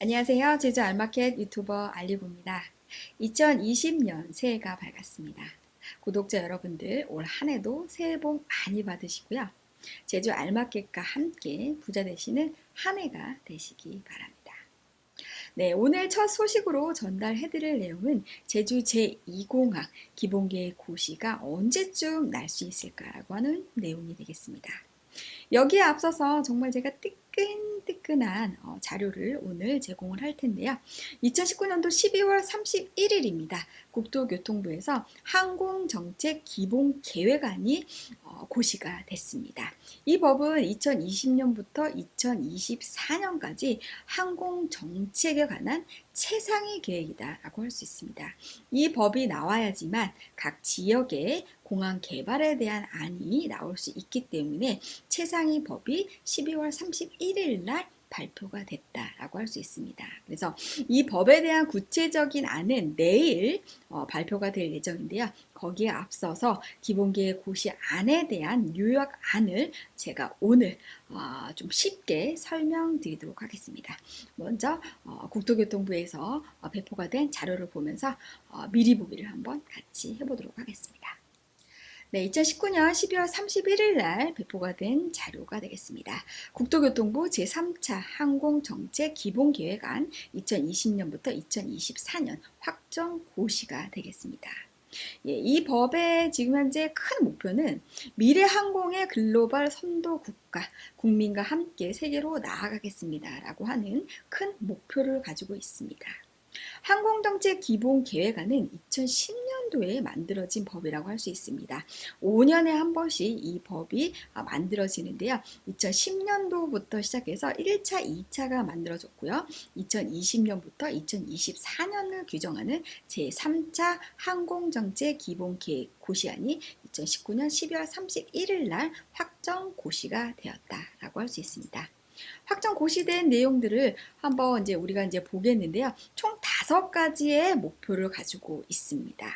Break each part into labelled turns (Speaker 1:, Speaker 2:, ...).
Speaker 1: 안녕하세요. 제주 알마켓 유튜버 알리고입니다. 2020년 새해가 밝았습니다. 구독자 여러분들 올 한 해도 새해 복 많이 받으시고요. 제주 알마켓과 함께 부자 되시는 한 해가 되시기 바랍니다. 네, 오늘 첫 소식으로 전달해 드릴 내용은 제주 제2공항 기본계획 고시가 언제쯤 날 수 있을까라고 하는 내용이 되겠습니다. 여기에 앞서서 정말 제가 뜨끈뜨끈한 어, 자료를 오늘 제공을 할 텐데요. 2019년도 12월 31일입니다. 국토교통부에서 항공정책 기본 계획안이 어, 고시가 됐습니다. 이 법은 2020년부터 2024년까지 항공정책에 관한 최상위 계획이다라고 할 수 있습니다. 이 법이 나와야지만 각 지역의 공항 개발에 대한 안이 나올 수 있기 때문에 최상위 법이 12월 31일 날 발표가 됐다라고 할 수 있습니다. 그래서 이 법에 대한 구체적인 안은 내일 어, 발표가 될 예정인데요. 거기에 앞서서 기본계획 고시 안에 대한 요약 안을 제가 오늘 어, 좀 쉽게 설명드리도록 하겠습니다. 먼저 어, 국토교통부에서 어, 배포가 된 자료를 보면서 어, 미리 보기를 한번 같이 해보도록 하겠습니다. 네, 2019년 12월 31일 날 배포가 된 자료가 되겠습니다. 국토교통부 제3차 항공정책 기본계획안 2020년부터 2024년 확정 고시가 되겠습니다. 예, 이 법의 지금 현재 큰 목표는 미래 항공의 글로벌 선도 국가, 국민과 함께 세계로 나아가겠습니다. 라고 하는 큰 목표를 가지고 있습니다. 항공정책 기본 계획안은 2010년도에 만들어진 법이라고 할 수 있습니다. 5년에 한 번씩 이 법이 만들어지는데요. 2010년도부터 시작해서 1차, 2차가 만들어졌고요. 2020년부터 2024년을 규정하는 제3차 항공정책 기본 계획 고시안이 2019년 12월 31일 날 확정 고시가 되었다라고 할 수 있습니다. 확정 고시된 내용들을 한번 이제 우리가 이제 보겠는데요. 총 다섯 가지의 목표를 가지고 있습니다.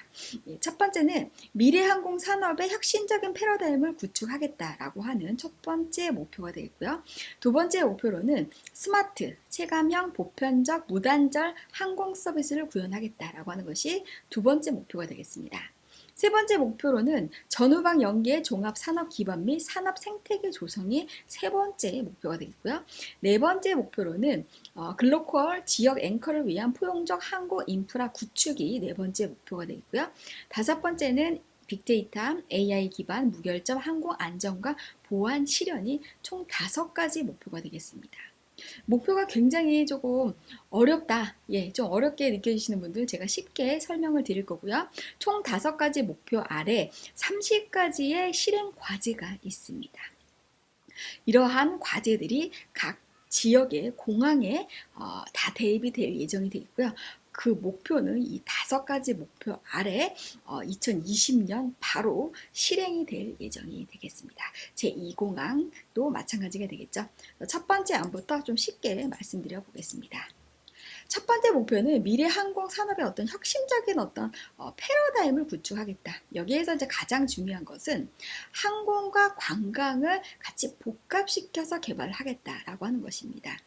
Speaker 1: 예, 첫 번째는 미래 항공 산업의 혁신적인 패러다임을 구축하겠다라고 하는 첫 번째 목표가 되겠고요. 두 번째 목표로는 스마트, 체감형, 보편적, 무단절 항공 서비스를 구현하겠다라고 하는 것이 두 번째 목표가 되겠습니다. 세 번째 목표로는 전후방 연계 종합 산업 기반 및 산업 생태계 조성이 세 번째 목표가 되겠고요. 네 번째 목표로는 어, glocal 지역 앵커를 위한 포용적 항공 인프라 구축이 네 번째 목표가 되겠고요. 다섯 번째는 빅데이터, AI 기반 무결점 항공 안전과 보안 실현이 총 다섯 가지 목표가 되겠습니다. 목표가 굉장히 조금 어렵다. 예, 좀 어렵게 느껴지시는 분들 제가 쉽게 설명을 드릴 거고요. 총 다섯 가지 목표 아래 30가지의 실행 과제가 있습니다. 이러한 과제들이 각 지역의 공항에 어, 다 대입이 될 예정이 되어 있고요. 그 목표는 이 다섯 가지 목표 아래 어, 2020년 바로 실행이 될 예정이 되겠습니다. 제2공항도 마찬가지가 되겠죠. 첫 번째 안부터 좀 쉽게 말씀드려 보겠습니다. 첫 번째 목표는 미래 항공 산업의 어떤 혁신적인 어떤 어, 패러다임을 구축하겠다. 여기에서 이제 가장 중요한 것은 항공과 관광을 같이 복합시켜서 개발을 하겠다라고 하는 것입니다.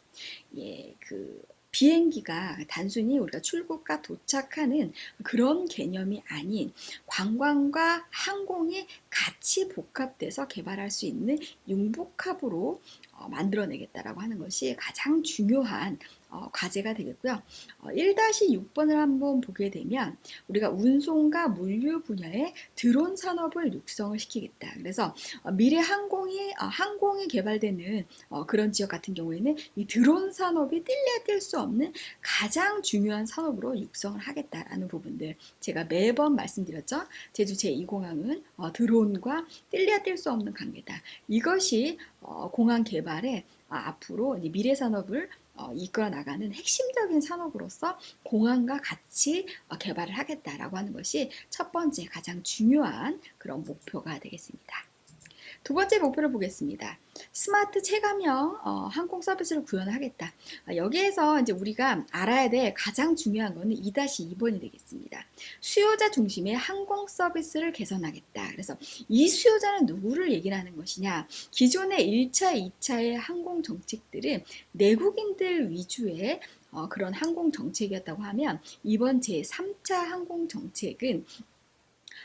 Speaker 1: 예, 그 비행기가 단순히 우리가 출국과 도착하는 그런 개념이 아닌 관광과 항공이 같이 복합돼서 개발할 수 있는 융복합으로 어, 만들어내겠다라고 하는 것이 가장 중요한 어, 과제가 되겠고요. 어, 1-6번을 한번 보게 되면 우리가 운송과 물류 분야의 드론 산업을 육성을 시키겠다. 그래서 어, 미래 항공이 어, 항공이 개발되는 어, 그런 지역 같은 경우에는 이 드론 산업이 뛸래 뛸수 없는 가장 중요한 산업으로 육성을 하겠다라는 부분들 제가 매번 말씀드렸죠. 제주 제2공항은 어, 드론과 뛸래야 뛸수 없는 관계다. 이것이 어, 공항 개발에 아, 앞으로 미래 산업을 어, 이끌어 나가는 핵심적인 산업으로서 공항과 같이 어, 개발을 하겠다라고 하는 것이 첫 번째 가장 중요한 그런 목표가 되겠습니다. 두 번째 목표를 보겠습니다. 스마트 체감형 어, 항공 서비스를 구현하겠다. 어, 여기에서 이제 우리가 알아야 될 가장 중요한 것은 2-2번이 되겠습니다. 수요자 중심의 항공 서비스를 개선하겠다. 그래서 이 수요자는 누구를 얘기를 하는 것이냐? 기존의 1차, 2차의 항공 정책들은 내국인들 위주의 어, 그런 항공 정책이었다고 하면 이번 제3차 항공 정책은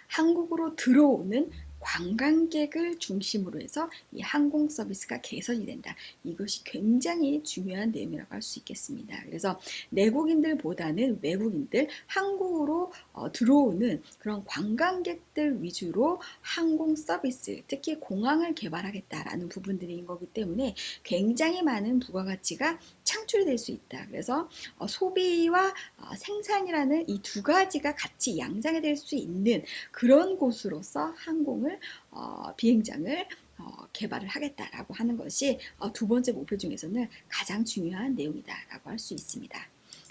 Speaker 1: 한국으로 들어오는 관광객을 중심으로 해서 이 항공 서비스가 개선이 된다. 이것이 굉장히 중요한 내용이라고 할 수 있겠습니다. 그래서 내국인들보다는 외국인들, 한국으로 어, 들어오는 그런 관광객들 위주로 항공 서비스, 특히 공항을 개발하겠다라는 부분들인 거기 때문에 굉장히 많은 부가가치가 창출이 될 수 있다. 그래서 어, 소비와 어, 생산이라는 이 두 가지가 같이 양장이 될 수 있는 그런 곳으로서 항공을 어, 비행장을 어, 개발을 하겠다라고 하는 것이 어, 두 번째 목표 중에서는 가장 중요한 내용이다라고 할 수 있습니다.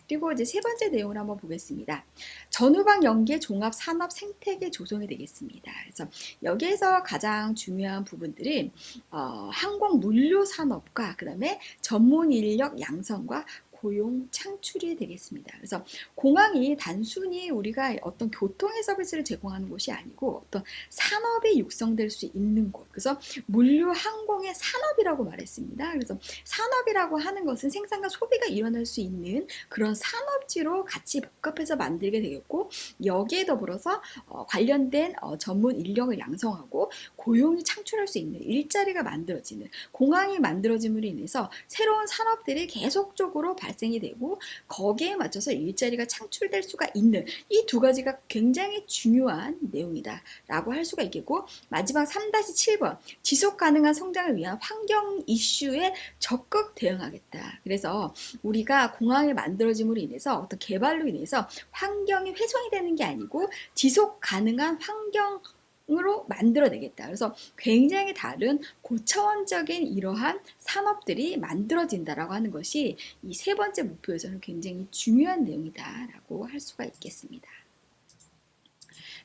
Speaker 1: 그리고 이제 세 번째 내용을 한번 보겠습니다. 전후방 연계 종합 산업 생태계 조성이 되겠습니다. 그래서 여기에서 가장 중요한 부분들은 어, 항공 물류 산업과 그다음에 전문 인력 양성과 고용 창출이 되겠습니다. 그래서 공항이 단순히 우리가 어떤 교통의 서비스를 제공하는 곳이 아니고 어떤 산업이 육성될 수 있는 곳. 그래서 물류 항공의 산업이라고 말했습니다. 그래서 산업이라고 하는 것은 생산과 소비가 일어날 수 있는 그런 산업지로 같이 복합해서 만들게 되겠고 여기에 더불어서 어, 관련된 어, 전문 인력을 양성하고 고용이 창출할 수 있는 일자리가 만들어지는 공항이 만들어짐으로 인해서 새로운 산업들이 계속적으로 발 발생이 되고 거기에 맞춰서 일자리가 창출될 수가 있는 이 두 가지가 굉장히 중요한 내용이다 라고 할 수가 있겠고 마지막 3-7번 지속 가능한 성장을 위한 환경 이슈에 적극 대응하겠다. 그래서 우리가 공항이 만들어짐으로 인해서 어떤 개발로 인해서 환경이 훼손이 되는 게 아니고 지속 가능한 환경 으로 만들어내겠다. 그래서 굉장히 다른 고차원적인 이러한 산업들이 만들어진다라고 하는 것이 이 세 번째 목표에서는 굉장히 중요한 내용이다라고 할 수가 있겠습니다.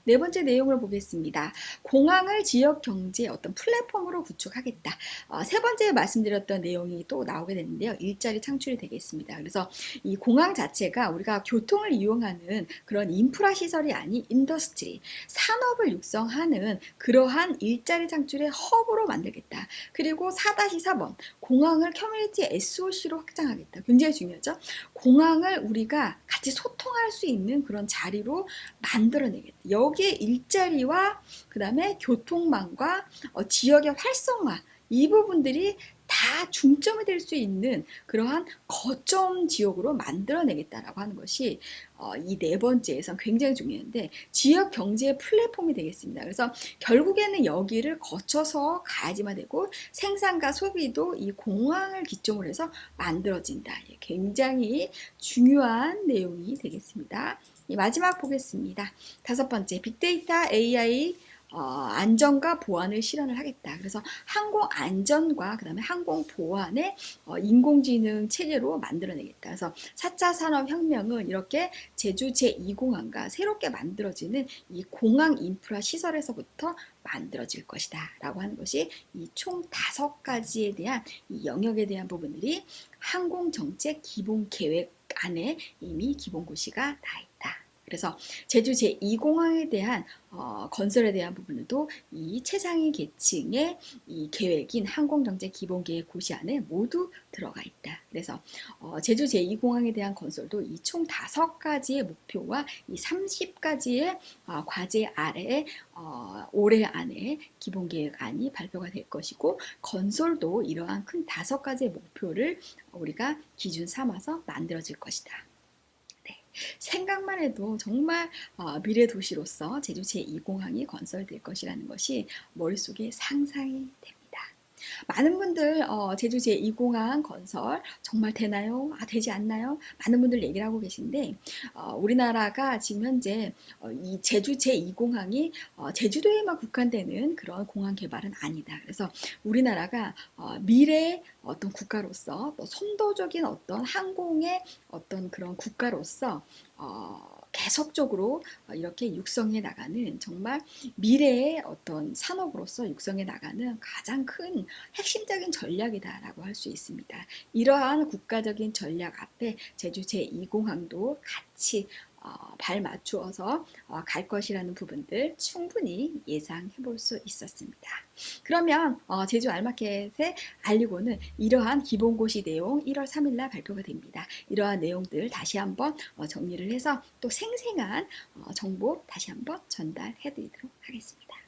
Speaker 1: 네 번째 내용을 보겠습니다. 공항을 지역 경제 어떤 플랫폼으로 구축하겠다. 어, 세 번째 말씀드렸던 내용이 또 나오게 되는데요. 일자리 창출이 되겠습니다. 그래서 이 공항 자체가 우리가 교통을 이용하는 그런 인프라 시설이 아닌 industry, 산업을 육성하는 그러한 일자리 창출의 허브로 만들겠다. 그리고 4-4번 공항을 커뮤니티 SOC로 확장하겠다. 굉장히 중요하죠. 공항을 우리가 같이 소통할 수 있는 그런 자리로 만들어내겠다. 여기에 일자리와 그 다음에 교통망과 어, 지역의 활성화 이 부분들이 다 중점이 될 수 있는 그러한 거점 지역으로 만들어내겠다라고 하는 것이 어, 이 네 번째에선 굉장히 중요한데 지역 경제의 플랫폼이 되겠습니다. 그래서 결국에는 여기를 거쳐서 가야지만 되고 생산과 소비도 이 공항을 기점으로 해서 만들어진다. 굉장히 중요한 내용이 되겠습니다. 마지막 보겠습니다. 다섯 번째, 빅데이터 AI 어, 안전과 보안을 실현을 하겠다. 그래서 항공 안전과 그 다음에 항공 보안의 어, 인공지능 체계로 만들어내겠다. 그래서 4차 산업혁명은 이렇게 제주 제2공항과 새롭게 만들어지는 이 공항 인프라 시설에서부터 만들어질 것이다. 라고 하는 것이 이 총 다섯 가지에 대한 이 영역에 대한 부분들이 항공정책 기본계획 안에 이미 기본고시가 다 있다. 그래서 제주 제2공항에 대한 어, 건설에 대한 부분도 이 최상위 계층의 이 계획인 항공정책 기본계획 고시 안에 모두 들어가 있다. 그래서 어, 제주 제2공항에 대한 건설도 이 총 다섯 가지의 목표와 이 30가지의 어, 과제 아래 어, 올해 안에 기본계획안이 발표가 될 것이고 건설도 이러한 큰 다섯 가지의 목표를 우리가 기준 삼아서 만들어질 것이다. 생각만 해도 정말 어, 미래 도시로서 제주 제2공항이 건설될 것이라는 것이 머릿속에 상상이 됩니다. 많은 분들 어, 제주 제2공항 건설 정말 되나요? 아, 되지 않나요? 많은 분들 얘기를 하고 계신데 어, 우리나라가 지금 현재 어, 이 제주 제2공항이 어, 제주도에만 국한되는 그런 공항 개발은 아니다. 그래서 우리나라가 어, 미래 어떤 국가로서 또 선도적인 어떤 항공의 어떤 그런 국가로서 어, 계속적으로 이렇게 육성해 나가는 정말 미래의 어떤 산업으로서 육성해 나가는 가장 큰 핵심적인 전략이다라고 할 수 있습니다. 이러한 국가적인 전략 앞에 제주 제2공항도 같이 어, 발 맞추어서 어, 갈 것이라는 부분들 충분히 예상해 볼 수 있었습니다. 그러면 어, 제주 알마켓의 알리고는 이러한 기본고시 내용 1월 3일 날 발표가 됩니다. 이러한 내용들 다시 한번 어, 정리를 해서 또 생생한 어, 정보 다시 한번 전달해 드리도록 하겠습니다.